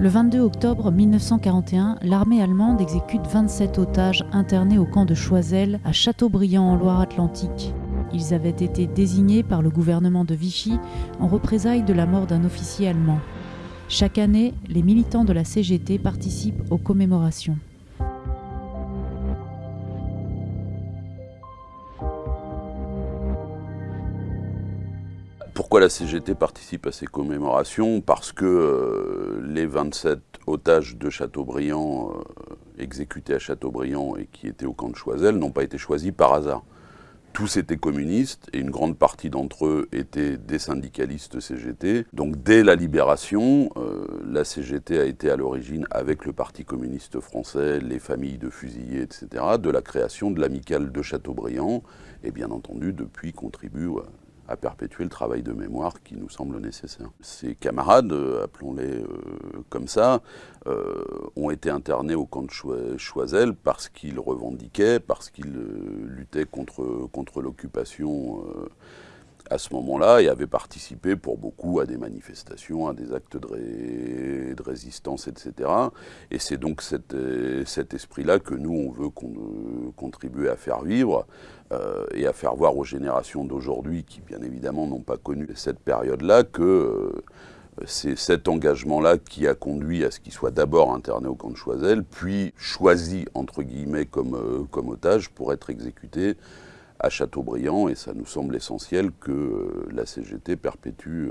Le 22 octobre 1941, l'armée allemande exécute 27 otages internés au camp de Choiseul à Châteaubriand en Loire-Atlantique. Ils avaient été désignés par le gouvernement de Vichy en représailles de la mort d'un officier allemand. Chaque année, les militants de la CGT participent aux commémorations. Pourquoi la CGT participe à ces commémorations? Parce que euh, les 27 otages de Châteaubriand, euh, exécutés à Châteaubriand et qui étaient au camp de Choiseul, n'ont pas été choisis par hasard. Tous étaient communistes et une grande partie d'entre eux étaient des syndicalistes CGT. Donc dès la libération, euh, la CGT a été à l'origine, avec le Parti communiste français, les familles de fusillés, etc., de la création de l'amicale de Châteaubriand et bien entendu depuis contribue perpétuer le travail de mémoire qui nous semble nécessaire. Ces camarades, euh, appelons-les euh, comme ça, euh, ont été internés au camp de Choiseul parce qu'ils revendiquaient, parce qu'ils luttaient contre, contre l'occupation à ce moment-là et avaient participé pour beaucoup à des manifestations, à des actes de, résistance, etc. Et c'est donc cet, cet esprit-là que nous, on veut contribuer à faire vivre euh, et à faire voir aux générations d'aujourd'hui, qui bien évidemment n'ont pas connu cette période-là, que euh, c'est cet engagement-là qui a conduit à ce qu'il soit d'abord interné au camp de Choiseul, puis choisi, entre guillemets, euh, comme otage pour être exécuté à Châteaubriand, et ça nous semble essentiel que la CGT perpétue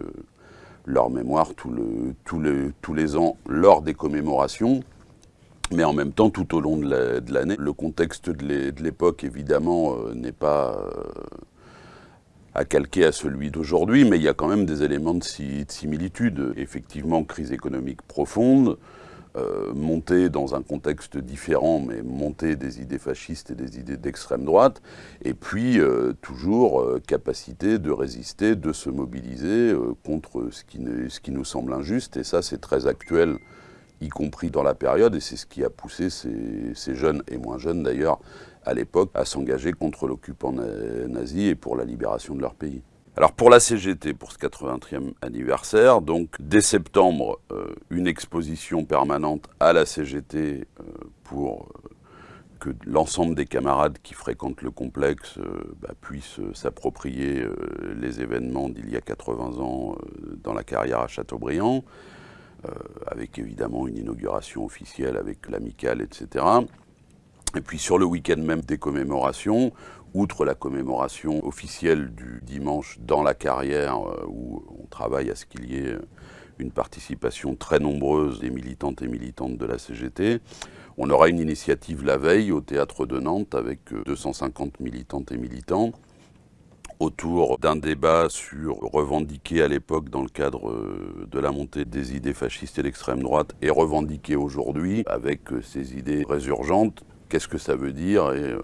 leur mémoire tous les ans lors des commémorations, mais en même temps tout au long de l'année. Le contexte de l'époque, évidemment, euh, n'est pas euh, à calquer à celui d'aujourd'hui, mais il y a quand même des éléments de, similitude. Effectivement, crise économique profonde, euh, montée dans un contexte différent, mais montée des idées fascistes et des idées d'extrême droite, et puis toujours capacité de résister, de se mobiliser contre ce qui, ce qui nous semble injuste, et ça c'est très actuel y compris dans la période, et c'est ce qui a poussé ces, jeunes, et moins jeunes d'ailleurs, à l'époque, à s'engager contre l'occupant nazi et pour la libération de leur pays. Alors pour la CGT, pour ce 80e anniversaire, donc dès septembre, euh, une exposition permanente à la CGT euh, pour euh, que l'ensemble des camarades qui fréquentent le complexe bah, puissent s'approprier les événements d'il y a 80 ans dans la carrière à Châteaubriand. Avec évidemment une inauguration officielle avec l'amicale, etc. Et puis sur le week-end même des commémorations, outre la commémoration officielle du dimanche dans la carrière, euh, où on travaille à ce qu'il y ait une participation très nombreuse des militantes et militantes de la CGT, on aura une initiative la veille au Théâtre de Nantes avec 250 euh, militantes et militants autour d'un débat sur revendiquer à l'époque dans le cadre euh, de la montée des idées fascistes et d'extrême droite et revendiquer aujourd'hui avec euh, ces idées résurgentes, qu'est-ce que ça veut dire et euh,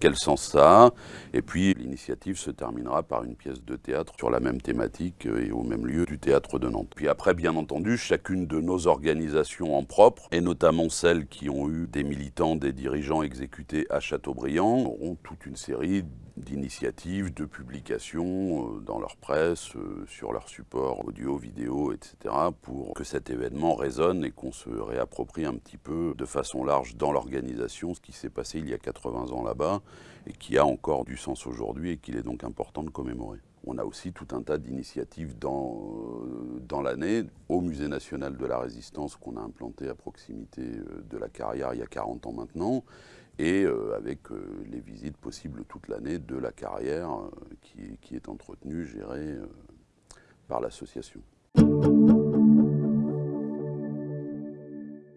quel sens ça a. Et puis l'initiative se terminera par une pièce de théâtre sur la même thématique et au même lieu du théâtre de Nantes. Puis après, bien entendu, chacune de nos organisations en propre, et notamment celles qui ont eu des militants, des dirigeants exécutés à Châteaubriand, auront toute une série d'initiatives, de publications euh, dans leur presse, euh, sur leur support audio, vidéo, etc. pour que cet événement résonne et qu'on se réapproprie un petit peu de façon large dans l'organisation ce qui s'est passé il y a 80 ans là-bas et qui a encore du sens aujourd'hui et qu'il est donc important de commémorer. On a aussi tout un tas d'initiatives dans, euh, dans l'année au Musée national de la résistance qu'on a implanté à proximité de la carrière il y a 40 ans maintenant et euh, avec euh, les visites possibles toute l'année de la carrière qui, qui, est entretenue, gérée par l'association.